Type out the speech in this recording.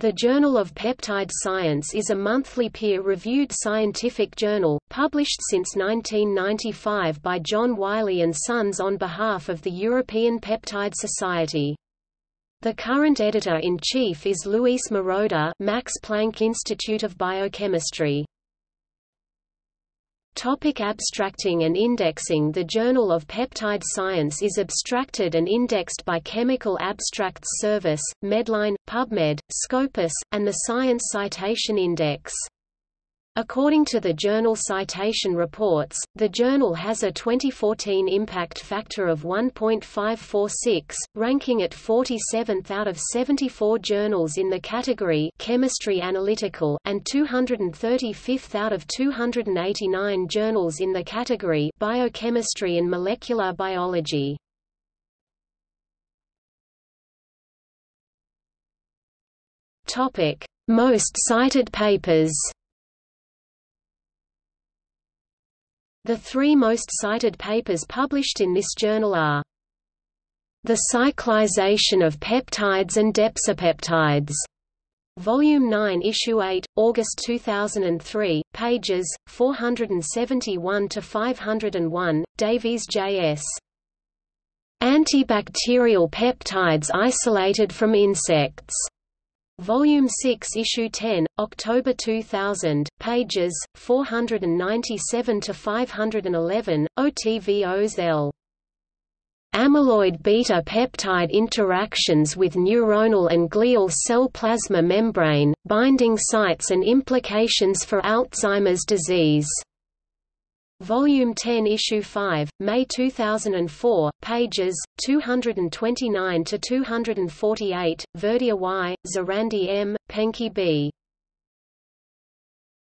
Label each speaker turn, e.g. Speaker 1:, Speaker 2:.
Speaker 1: The Journal of Peptide Science is a monthly peer-reviewed scientific journal, published since 1995 by John Wiley & Sons on behalf of the European Peptide Society. The current editor-in-chief is Luis Moroder Max Planck Institute of Biochemistry. Topic abstracting and indexing The Journal of Peptide Science is abstracted and indexed by Chemical Abstracts Service, Medline, PubMed, Scopus, and the Science Citation Index. According to the Journal Citation Reports, the journal has a 2014 impact factor of 1.546, ranking it 47th out of 74 journals in the category Chemistry Analytical and 235th out of 289 journals in the category Biochemistry and Molecular Biology. Topic: Most cited papers. The three most cited papers published in this journal are The Cyclization of Peptides and Depsipeptides, Volume 9 Issue 8, August 2003, pages, 471–501, Davies J.S. Antibacterial peptides isolated from insects. Volume 6 Issue 10, October 2000, pages, 497–511, Otvos L. Amyloid beta peptide interactions with neuronal and glial cell plasma membrane, binding sites and implications for Alzheimer's disease. Volume 10 Issue 5, May 2004, pages, 229–248, Verdier Y., Zarandi M., Penke B.